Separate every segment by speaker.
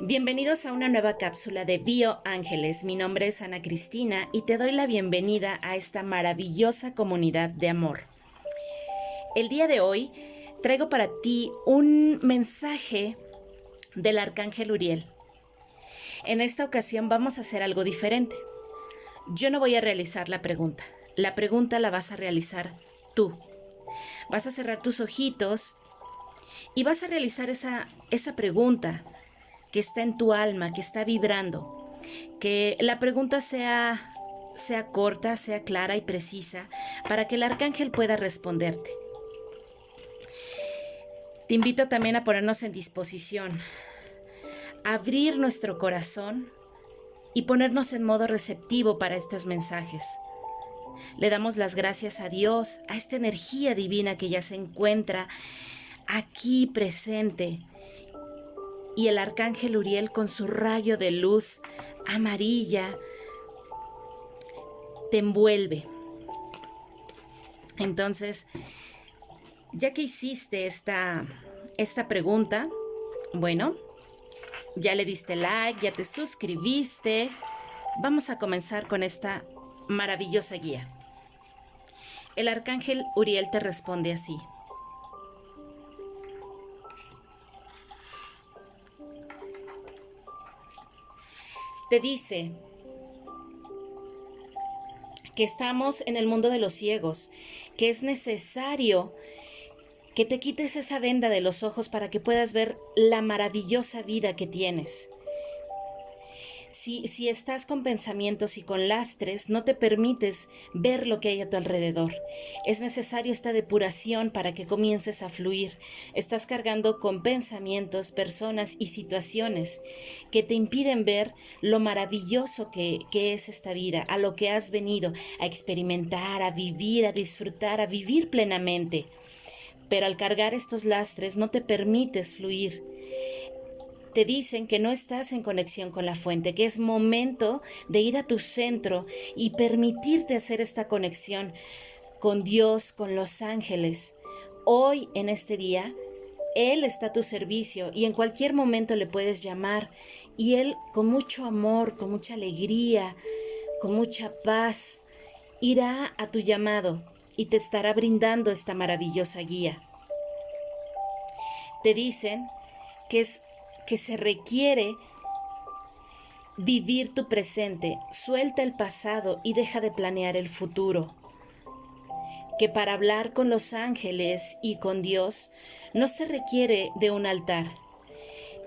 Speaker 1: Bienvenidos a una nueva cápsula de Bio Ángeles. Mi nombre es Ana Cristina y te doy la bienvenida a esta maravillosa comunidad de amor. El día de hoy traigo para ti un mensaje del Arcángel Uriel. En esta ocasión vamos a hacer algo diferente. Yo no voy a realizar la pregunta. La pregunta la vas a realizar tú. Vas a cerrar tus ojitos y vas a realizar esa, esa pregunta que está en tu alma, que está vibrando. Que la pregunta sea, sea corta, sea clara y precisa para que el arcángel pueda responderte. Te invito también a ponernos en disposición, abrir nuestro corazón y ponernos en modo receptivo para estos mensajes. Le damos las gracias a Dios, a esta energía divina que ya se encuentra aquí presente. Y el arcángel Uriel con su rayo de luz amarilla te envuelve. Entonces, ya que hiciste esta, esta pregunta, bueno, ya le diste like, ya te suscribiste, vamos a comenzar con esta maravillosa guía. El arcángel Uriel te responde así. Te dice que estamos en el mundo de los ciegos, que es necesario que te quites esa venda de los ojos para que puedas ver la maravillosa vida que tienes. Si, estás con pensamientos y con lastres, no te permites ver lo que hay a tu alrededor. Es necesario esta depuración para que comiences a fluir. Estás cargando con pensamientos, personas y situaciones que te impiden ver lo maravilloso que, que es esta vida, a lo que has venido a experimentar, a vivir, a disfrutar, a vivir plenamente pero al cargar estos lastres no te permites fluir. Te dicen que no estás en conexión con la fuente, que es momento de ir a tu centro y permitirte hacer esta conexión con Dios, con los ángeles. Hoy, en este día, Él está a tu servicio y en cualquier momento le puedes llamar y Él con mucho amor, con mucha alegría, con mucha paz, irá a tu llamado y te estará brindando esta maravillosa guía. Te dicen que, es, que se requiere vivir tu presente, suelta el pasado y deja de planear el futuro. Que para hablar con los ángeles y con Dios no se requiere de un altar.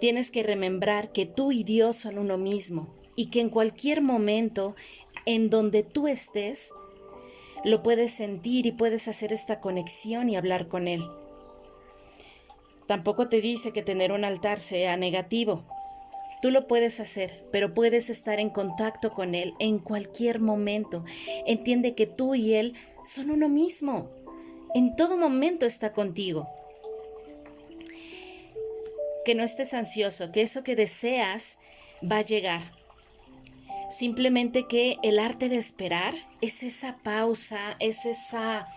Speaker 1: Tienes que remembrar que tú y Dios son uno mismo y que en cualquier momento en donde tú estés, lo puedes sentir y puedes hacer esta conexión y hablar con Él. Tampoco te dice que tener un altar sea negativo. Tú lo puedes hacer, pero puedes estar en contacto con Él en cualquier momento. Entiende que tú y Él son uno mismo. En todo momento está contigo. Que no estés ansioso, que eso que deseas va a llegar. Simplemente que el arte de esperar es esa pausa, es esa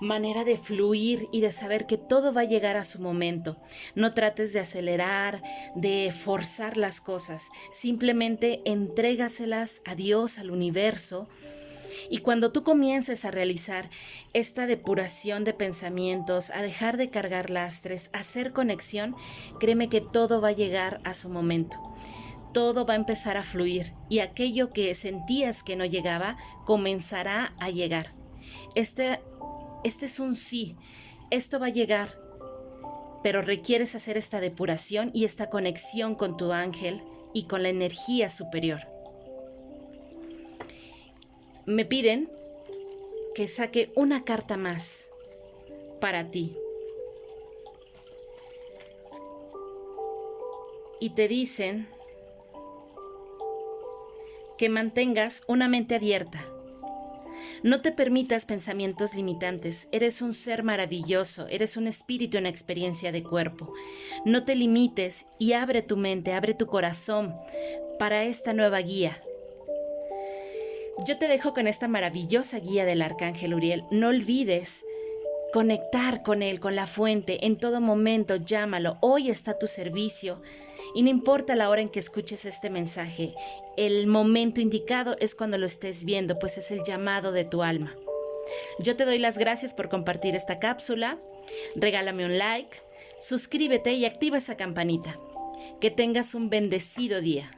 Speaker 1: manera de fluir y de saber que todo va a llegar a su momento. No trates de acelerar, de forzar las cosas, simplemente entrégaselas a Dios, al universo. Y cuando tú comiences a realizar esta depuración de pensamientos, a dejar de cargar lastres, a hacer conexión, créeme que todo va a llegar a su momento todo va a empezar a fluir y aquello que sentías que no llegaba comenzará a llegar. Este, este es un sí, esto va a llegar, pero requieres hacer esta depuración y esta conexión con tu ángel y con la energía superior. Me piden que saque una carta más para ti. Y te dicen que mantengas una mente abierta. No te permitas pensamientos limitantes. Eres un ser maravilloso, eres un espíritu en experiencia de cuerpo. No te limites y abre tu mente, abre tu corazón para esta nueva guía. Yo te dejo con esta maravillosa guía del Arcángel Uriel. No olvides conectar con Él, con la fuente. En todo momento llámalo. Hoy está a tu servicio. Y no importa la hora en que escuches este mensaje, el momento indicado es cuando lo estés viendo, pues es el llamado de tu alma. Yo te doy las gracias por compartir esta cápsula. Regálame un like, suscríbete y activa esa campanita. Que tengas un bendecido día.